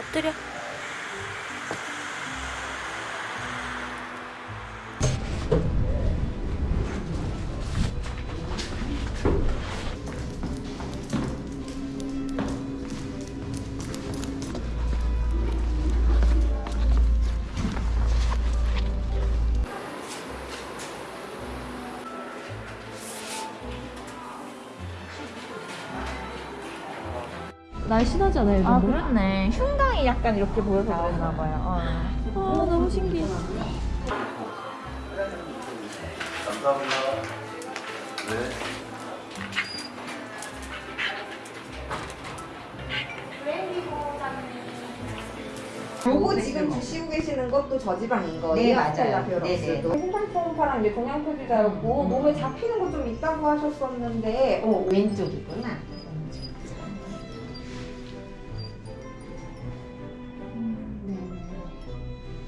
Дортере 날씬하지 않아요, 아 그렇네. 흉강이 약간 이렇게 보여서 그랬나 봐요. 어. 아, 너무 신기해. 감사합니다. 네. 요거 지금 드시고 계시는 것도 저지방인 거예요? 네, 맞아요. 텔라피오럭스도. 생산성파랑 이제 동양 표시자였고 몸에 잡히는 거 좀 있다고 하셨었는데 어, 왼쪽이구나.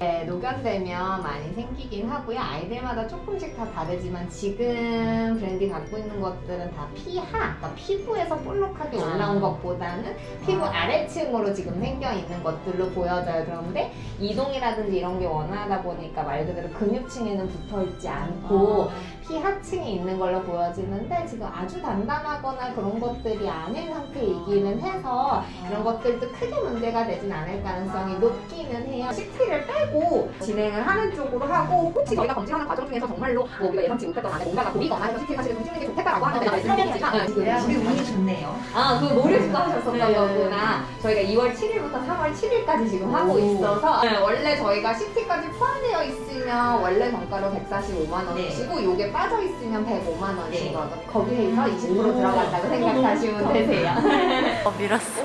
네, 노견되면 많이 생기긴 하고요. 아이들마다 조금씩 다 다르지만 지금 브랜디 갖고 있는 것들은 다 피하, 그러니까 피부에서 볼록하게 올라온 것보다는 피부 아래층으로 지금 생겨 있는 것들로 보여져요. 그런데 이동이라든지 이런 게 원활하다 보니까 말 그대로 근육층에는 붙어 있지 않고 피하층이 있는 걸로 보여지는데 지금 아주 단단하거나 그런 것들이 아닌 상태이기는 해서 그런 것들도 크게 문제가 되진 않을 가능성이 높기는 해요. CT를 빼고 진행을 하는 쪽으로 하고 혹시 저희가 검진하는 과정 중에서 정말로 뭐 우리가 예상치 못했던 안에 뭔가가 보이거나 해서 CT 사실은 좀 찍는 게 좋겠다라고 하는데 말씀드리지만 네, 우리 운이 좋네요. 아, 그 모르시고 하셨었던 네. 거구나. 저희가 2월 7일부터 3월 7일까지 지금 하고 있어서 네, 원래 저희가 CT까지 포함되어 있으면 원래 정가로 145만 원이시고 요게 빠져 있으면 105만 원이시거든요. 거기에서 20% 들어간다고 생각하시면 되세요. 어, 밀었어.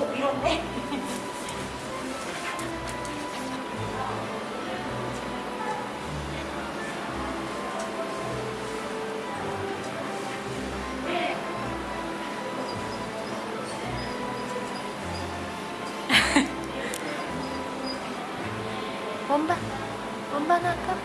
엄마, 엄마 나가.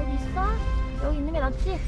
여기 있어? 여기 있는 게 낫지?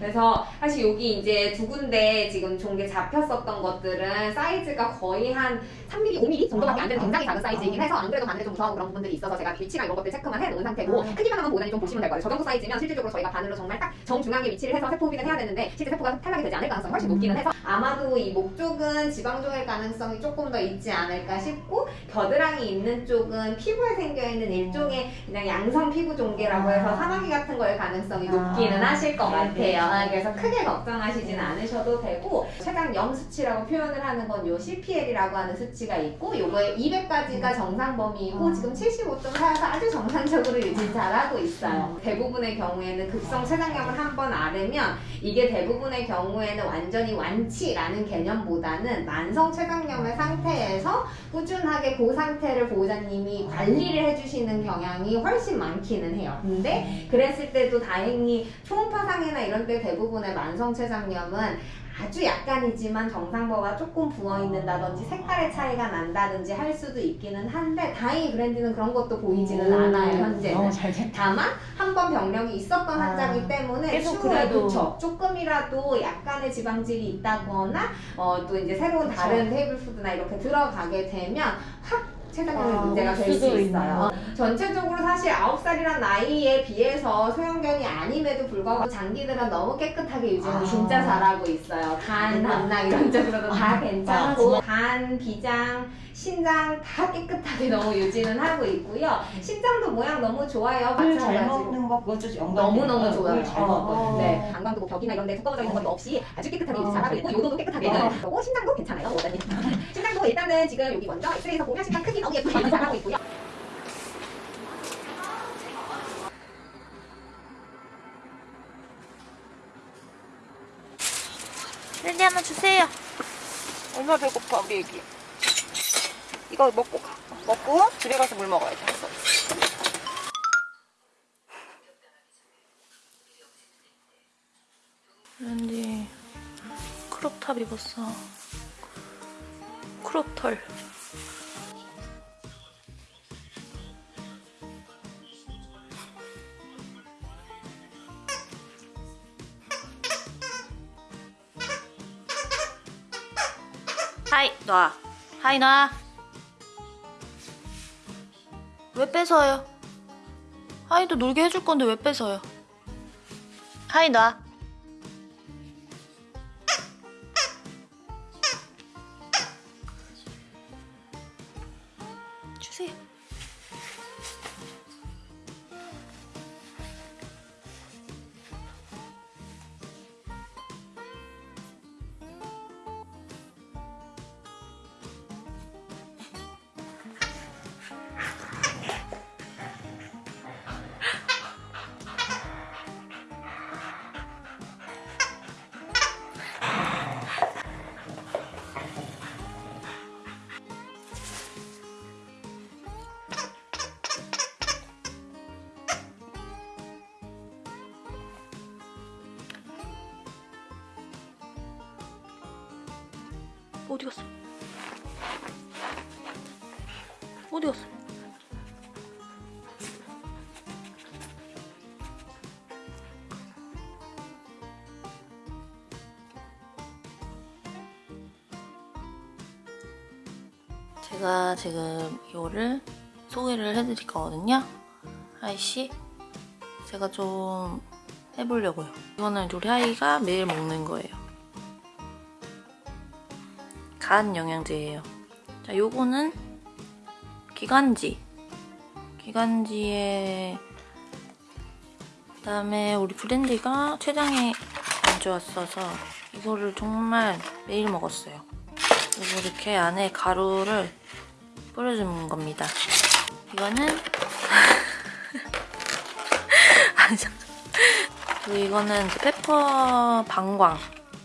그래서 사실 여기 이제 두 군데 지금 종게 잡혔었던 것들은 사이즈가 거의 한 3mm, 5mm 정도밖에 안 되는 굉장히 작은 사이즈이긴 해서 안 그래도 바늘에 좀 무서운 그런 부분들이 있어서 제가 위치나 이런 것들 체크만 해놓은 상태고 크기만 한번 보다니 좀 보시면 될 거예요. 저 정도 사이즈면 실질적으로 저희가 바늘로 정말 딱 정중앙에 위치를 해서 세포 흡입을 해야 되는데 실제 세포가 탈락이 되지 않을 가능성이 훨씬 높기는 해서 아마도 이 목 쪽은 지방종일 가능성이 조금 더 있지 않을까 싶고 겨드랑이 있는 쪽은 피부에 생겨있는 일종의 그냥 양성 피부 종괴라고 해서 사마귀 같은 거일 가능성이 높기는 하실 것 같아요. 아, 그래서 크게 걱정하시진 않으셔도 되고 최강 염 수치라고 표현을 하는 건 요 CPL이라고 하는 수치가 있고 요거에 200까지가 정상 범위이고 지금 75.4여서 아주 정상적으로 유지 잘하고 있어요. 대부분의 경우에는 급성 췌장염을 한 번 앓으면 이게 대부분의 경우에는 완전히 완치라는 개념보다는 만성 췌장염의 상태에서 꾸준하게 그 상태를 보호자님이 관리를 해주시는 경향이 훨씬 많기는 해요. 근데 그랬을 때도 다행히 초음파 상이나 이런 때 대부분의 만성 췌장염은 아주 약간이지만 정상보다 조금 부어 있는다든지 색깔의 차이가 난다든지 할 수도 있기는 한데 다행히 브랜드는 그런 것도 보이지는 않아요 현재는. 다만 한 번 병력이 있었던 환자이기 때문에 추후에. 그쵸, 조금이라도 약간의 지방질이 있다거나 어, 또 이제 새로운 다른 테이블 푸드나 이렇게 들어가게 되면 확 췌장염이 아, 문제가 올될수 있어요. 전체적으로 사실 9살이란 나이에 비해서 소형견이 아님에도 불구하고 장기들은 너무 깨끗하게 유지를 아. 진짜 잘하고 있어요. 간, 담낭 이런 쪽으로도 다 괜찮고 간, 비장, 신장 다 깨끗하게 너무 유지는 하고 있고요. 신장도 모양 너무 좋아요. 물잘 마찬가지로. 먹는 거 그것도. 너무너무 좋아요. 물잘 어, 먹거든요. 네. 방광도 뭐 벽이나 이런 데 두꺼워져 있는 것도 없이 아주 깨끗하게 유지 잘하고 있고 요도도 깨끗하게 어. 그리고 신장도 괜찮아요. 보호자님. 신장도 일단은 지금 여기 먼저 엑스레이에서 보면 신장 크기 너무 예쁘게 유지 잘하고 있고요. 랜디 하나 주세요. 얼마 배고파 우리 애기. 이거 먹고 가. 먹고 집에 가서 물 먹어야 돼. 렌디 크롭탑 입었어. 크롭털. 하이 놔 하이 놔 왜 뺏어요? 하이도 놀게 해줄 건데 왜 뺏어요? 하이 놔 어디 갔어? 어디 갔어? 제가 지금 이거를 소개를 해드릴 거거든요. 하이씨, 제가 좀 해보려고요. 이거는 우리 하이가 매일 먹는 거예요. 간 영양제예요. 자, 요거는 기관지. 기관지에 그다음에 우리 브랜디가 췌장에 안 좋았어서 이거를 정말 매일 먹었어요. 그리고 이렇게 안에 가루를 뿌려주는 겁니다. 이거는 아니 잠깐. 그리고 이거는 페퍼 방광.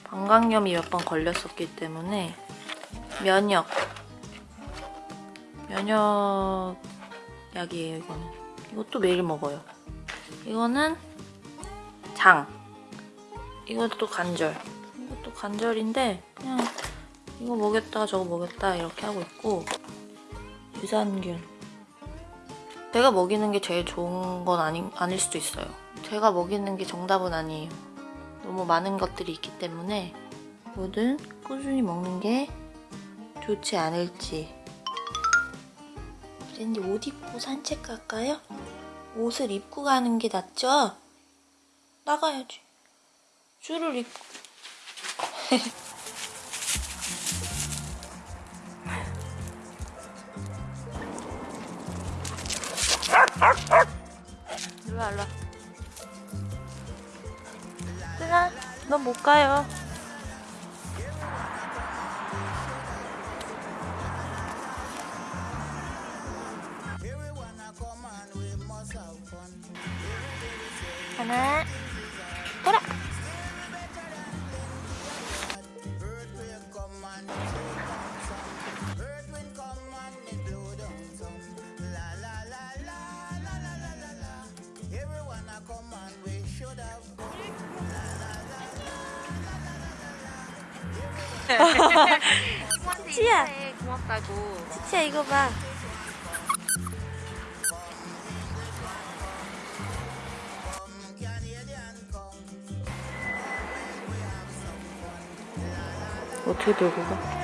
방광염이 몇 번 걸렸었기 때문에 면역. 면역 약이에요 이거는. 이것도 매일 먹어요. 이거는 장. 이것도 관절. 이것도 관절인데 그냥 이거 먹였다 저거 먹였다 이렇게 하고 있고 유산균. 제가 먹이는 게 제일 좋은 건 아니, 아닐 수도 있어요. 제가 먹이는 게 정답은 아니에요. 너무 많은 것들이 있기 때문에 뭐든 꾸준히 먹는 게 좋지 않을지. 랜디 옷 입고 산책 갈까요? 옷을 입고 가는 게 낫죠? 나가야지. 줄을 입고. 일로 와, 일로 와. 쓰나? 넌 못 가요. 하나, 돌아. 치치야, 고맙다고. 치치야 이거 봐. 어떻게 들고 가?